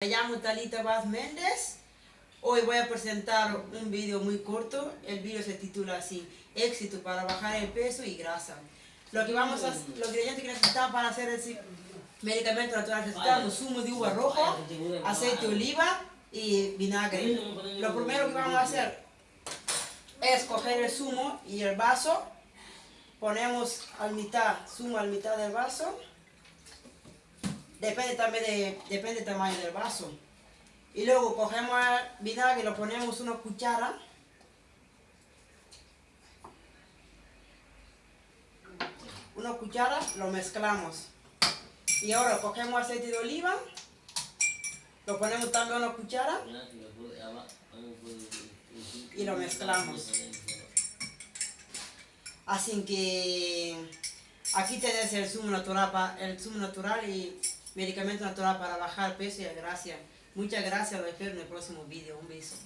Me llamo Talita Vaz Méndez. Hoy voy a presentar un video muy corto. El video se titula así, éxito para bajar el peso y grasa. Lo que vamos a, los ingredientes que necesitamos para hacer el medicamento natural necesitamos zumo de uva roja, aceite de oliva y vinagre. Lo primero que vamos a hacer es coger el zumo y el vaso. Ponemos al mitad, zumo al mitad del vaso. Depende también de, depende del tamaño del vaso. Y luego cogemos el vinagre y lo ponemos una cuchara. Una cuchara, lo mezclamos. Y ahora cogemos aceite de oliva. Lo ponemos también una cuchara. Y lo mezclamos. Así que aquí tenés el zumo natural, el zumo natural y medicamento natural para bajar peso y grasa. Muchas gracias, lo espero en el próximo video. Un beso.